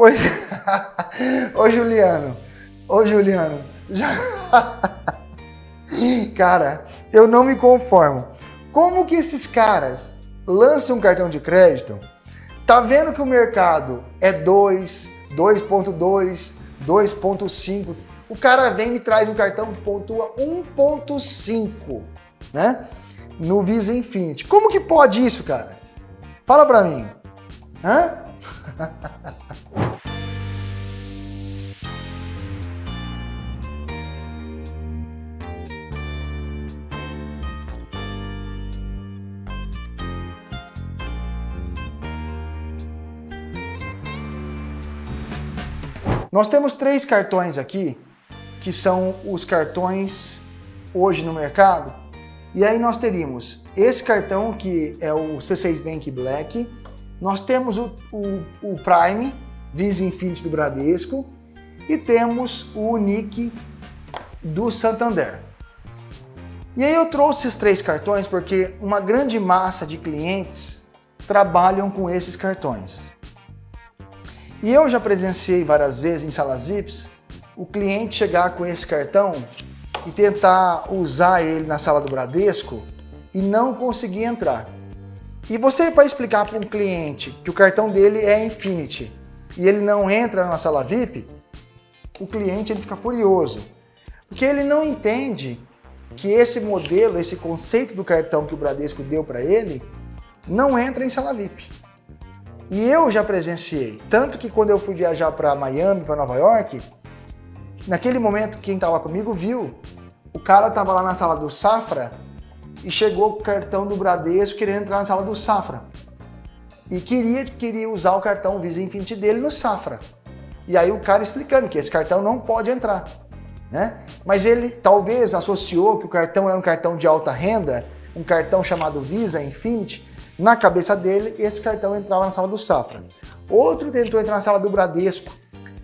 Pois. Ô Juliano, ô Juliano, cara, eu não me conformo. Como que esses caras lançam um cartão de crédito, tá vendo que o mercado é 2, 2.2, 2.5, o cara vem e traz um cartão que pontua 1.5, né? No Visa Infinity. Como que pode isso, cara? Fala pra mim. Hã? Nós temos três cartões aqui, que são os cartões hoje no mercado. E aí nós teríamos esse cartão, que é o C6 Bank Black. Nós temos o, o, o Prime, Visa Infinity do Bradesco. E temos o Unique do Santander. E aí eu trouxe esses três cartões porque uma grande massa de clientes trabalham com esses cartões. E eu já presenciei várias vezes em salas VIPs o cliente chegar com esse cartão e tentar usar ele na sala do Bradesco e não conseguir entrar. E você para explicar para um cliente que o cartão dele é Infinity e ele não entra na sala VIP, o cliente ele fica furioso. Porque ele não entende que esse modelo, esse conceito do cartão que o Bradesco deu para ele, não entra em sala VIP. E eu já presenciei, tanto que quando eu fui viajar para Miami, para Nova York, naquele momento quem estava comigo viu, o cara estava lá na sala do Safra e chegou com o cartão do Bradesco querendo entrar na sala do Safra. E queria, queria usar o cartão Visa Infinity dele no Safra. E aí o cara explicando que esse cartão não pode entrar. Né? Mas ele talvez associou que o cartão era um cartão de alta renda, um cartão chamado Visa Infinity, na cabeça dele, esse cartão entrava na sala do Safra. Outro tentou entrar na sala do Bradesco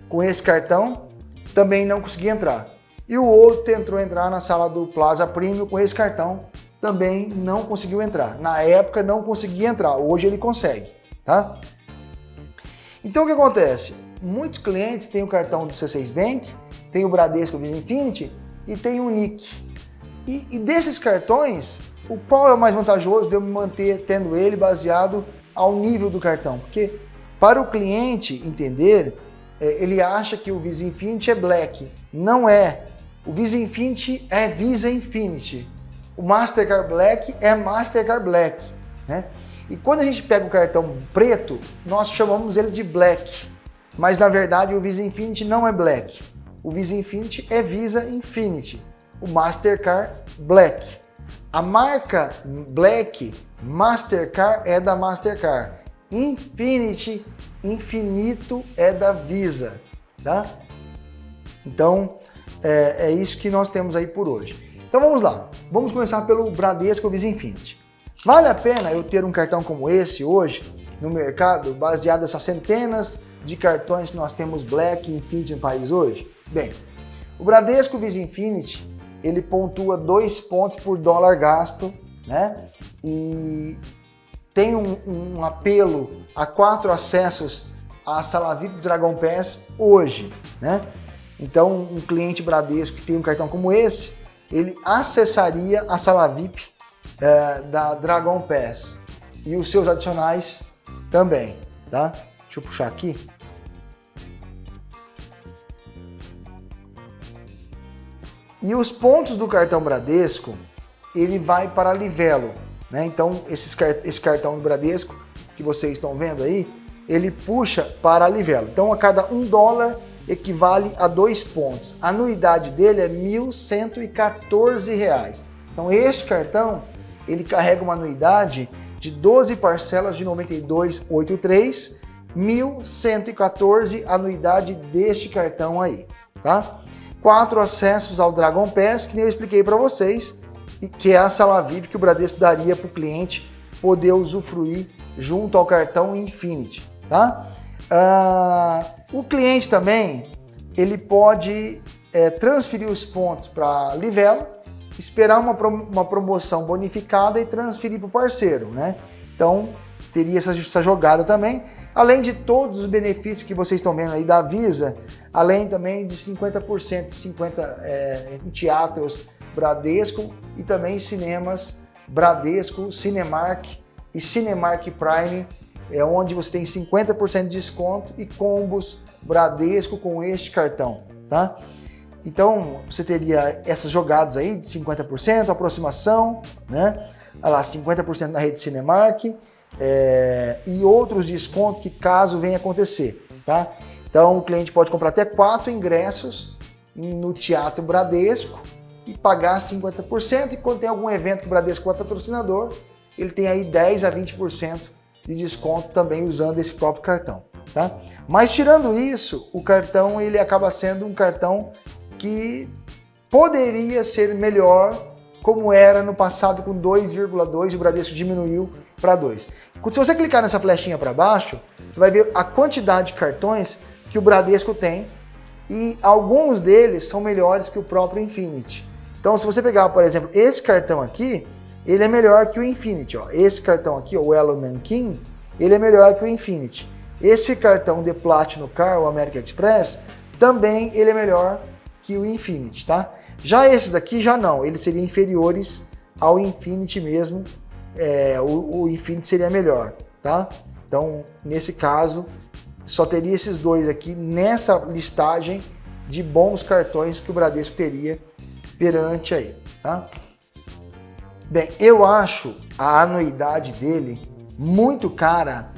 com esse cartão, também não conseguia entrar. E o outro tentou entrar na sala do Plaza Premium com esse cartão, também não conseguiu entrar. Na época não conseguia entrar, hoje ele consegue, tá? Então o que acontece? Muitos clientes têm o cartão do C6 Bank, tem o Bradesco Visa Infinity e tem o NIC. E, e desses cartões, o qual é o mais vantajoso de eu me manter tendo ele baseado ao nível do cartão? Porque para o cliente entender, é, ele acha que o Visa Infinity é Black. Não é. O Visa Infinity é Visa Infinity. O Mastercard Black é Mastercard Black. Né? E quando a gente pega o cartão preto, nós chamamos ele de Black. Mas na verdade o Visa Infinity não é Black. O Visa Infinity é Visa Infinity. O Mastercard Black. A marca Black Mastercard é da Mastercard. Infinity, infinito é da Visa, tá? Então, é, é, isso que nós temos aí por hoje. Então vamos lá, vamos começar pelo Bradesco Visa Infinity. Vale a pena eu ter um cartão como esse hoje no mercado, baseado nessas centenas de cartões que nós temos Black e Infinity no país hoje? Bem, o Bradesco Visa Infinity ele pontua dois pontos por dólar gasto, né? E tem um, um apelo a quatro acessos à sala VIP do Dragon Pass hoje, né? Então, um cliente Bradesco que tem um cartão como esse, ele acessaria a sala VIP é, da Dragon Pass e os seus adicionais também, tá? Deixa eu puxar aqui. E os pontos do cartão Bradesco, ele vai para Livelo. Né? Então, esses, esse cartão do Bradesco que vocês estão vendo aí, ele puxa para Livelo. Então, a cada um dólar equivale a dois pontos. A anuidade dele é R$ 1.114. Então, este cartão, ele carrega uma anuidade de 12 parcelas de 92,83, 1.114 anuidade deste cartão aí, tá? Quatro acessos ao Dragon Pass, que nem eu expliquei para vocês, e que é a sala VIP que o Bradesco daria para o cliente poder usufruir junto ao cartão Infinity. Tá? Ah, o cliente também ele pode é, transferir os pontos para Livelo, esperar uma, uma promoção bonificada e transferir para o parceiro. Né? Então, teria essa, essa jogada também, além de todos os benefícios que vocês estão vendo aí da Visa, além também de 50%, 50% é, em teatros Bradesco e também cinemas Bradesco, Cinemark e Cinemark Prime, é onde você tem 50% de desconto e combos Bradesco com este cartão, tá? Então, você teria essas jogadas aí de 50%, aproximação, né? Olha lá, 50% na rede Cinemark é, e outros descontos que caso venha acontecer, tá? Então, o cliente pode comprar até quatro ingressos no Teatro Bradesco e pagar 50%, e quando tem algum evento que o Bradesco é patrocinador, ele tem aí 10 a 20% de desconto também usando esse próprio cartão. Tá? Mas tirando isso, o cartão ele acaba sendo um cartão que poderia ser melhor como era no passado com 2,2 o Bradesco diminuiu para 2. Se você clicar nessa flechinha para baixo, você vai ver a quantidade de cartões que o Bradesco tem e alguns deles são melhores que o próprio Infinity. Então, se você pegar, por exemplo, esse cartão aqui, ele é melhor que o Infinity. Ó. Esse cartão aqui, o Elo Nankin, ele é melhor que o Infinity. Esse cartão de Platinum Car, o American Express, também ele é melhor que o Infinity, tá? Já esses aqui, já não, eles seriam inferiores ao Infinity mesmo, é, o, o Infinity seria melhor, tá? Então, nesse caso, só teria esses dois aqui nessa listagem de bons cartões que o Bradesco teria perante aí, tá? Bem, eu acho a anuidade dele muito cara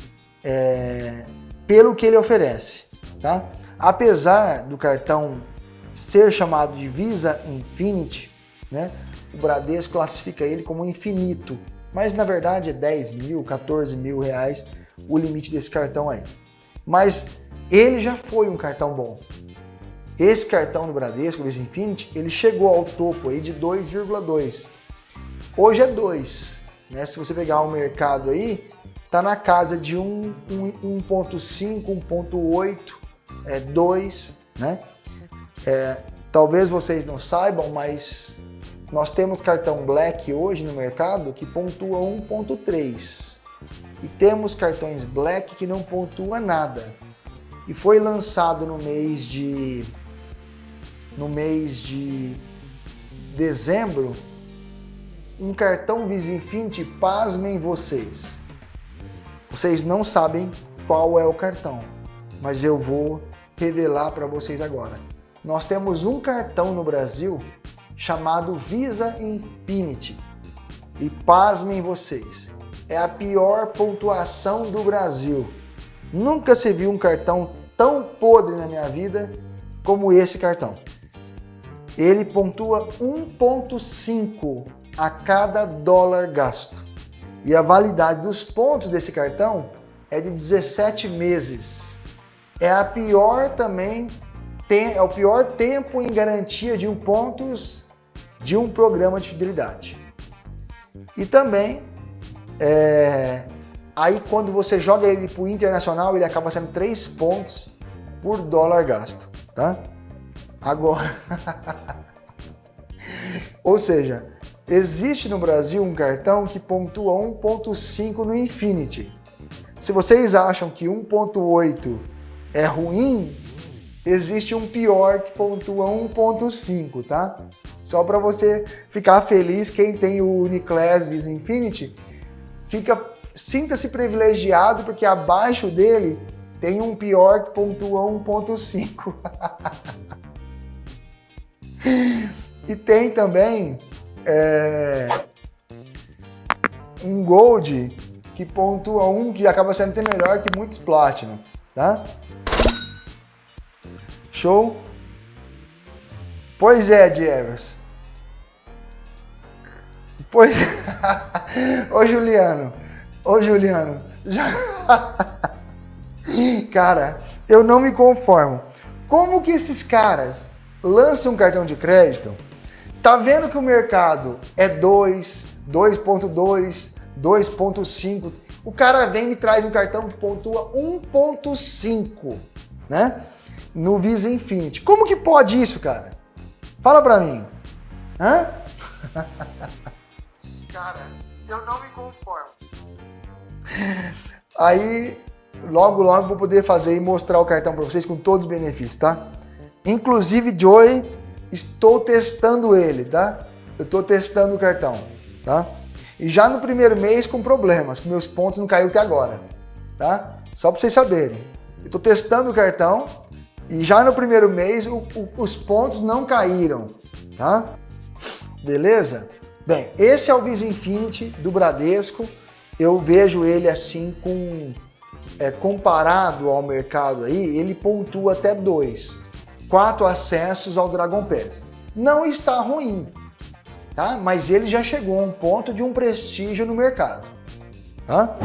é, pelo que ele oferece, tá? Apesar do cartão ser chamado de Visa Infinity, né? O Bradesco classifica ele como infinito, mas na verdade é 10 mil, 14 mil reais o limite desse cartão aí. Mas ele já foi um cartão bom, esse cartão do Bradesco, o Visa Infinity, ele chegou ao topo aí de 2,2. Hoje é 2. Né? Se você pegar o mercado aí, tá na casa de 1.5, 1.8, é 2, né? É, talvez vocês não saibam, mas nós temos cartão Black hoje no mercado que pontua 1.3 e temos cartões Black que não pontua nada. E foi lançado no mês de no mês de dezembro, um cartão Visa Infinity, pasmem vocês. Vocês não sabem qual é o cartão, mas eu vou revelar para vocês agora. Nós temos um cartão no Brasil chamado Visa Infinity. E pasmem vocês, é a pior pontuação do Brasil. Nunca se viu um cartão tão podre na minha vida como esse cartão ele pontua 1,5 a cada dólar gasto. E a validade dos pontos desse cartão é de 17 meses. É a pior também, é o pior tempo em garantia de um pontos de um programa de fidelidade. E também, é, aí quando você joga ele para o internacional, ele acaba sendo 3 pontos por dólar gasto, tá? Agora, ou seja, existe no Brasil um cartão que pontua 1.5 no Infinity. Se vocês acham que 1.8 é ruim, existe um pior que pontua 1.5, tá? Só para você ficar feliz, quem tem o Uniclass Visa Infinity, fica sinta-se privilegiado porque abaixo dele tem um pior que pontua 1.5. e tem também é, um Gold que pontua um que acaba sendo até melhor que muitos Platinum, tá? Show? Pois é, Jevers. Pois... Ô, Juliano. Ô, Juliano. Já... Cara, eu não me conformo. Como que esses caras lança um cartão de crédito, tá vendo que o mercado é 2, 2.2, 2.5, o cara vem e traz um cartão que pontua 1.5, né? No Visa Infinity. Como que pode isso, cara? Fala pra mim. Hã? cara, eu não me conformo. Aí, logo, logo vou poder fazer e mostrar o cartão para vocês com todos os benefícios, tá? Inclusive, Joy, estou testando ele, tá? Eu estou testando o cartão, tá? E já no primeiro mês com problemas, meus pontos não caiu até agora, tá? Só para vocês saberem. Eu estou testando o cartão e já no primeiro mês o, o, os pontos não caíram, tá? Beleza? Bem, esse é o Visa Infinity do Bradesco. Eu vejo ele assim com é, comparado ao mercado aí, ele pontua até dois, quatro acessos ao Dragon Pass. Não está ruim, tá? Mas ele já chegou a um ponto de um prestígio no mercado, tá?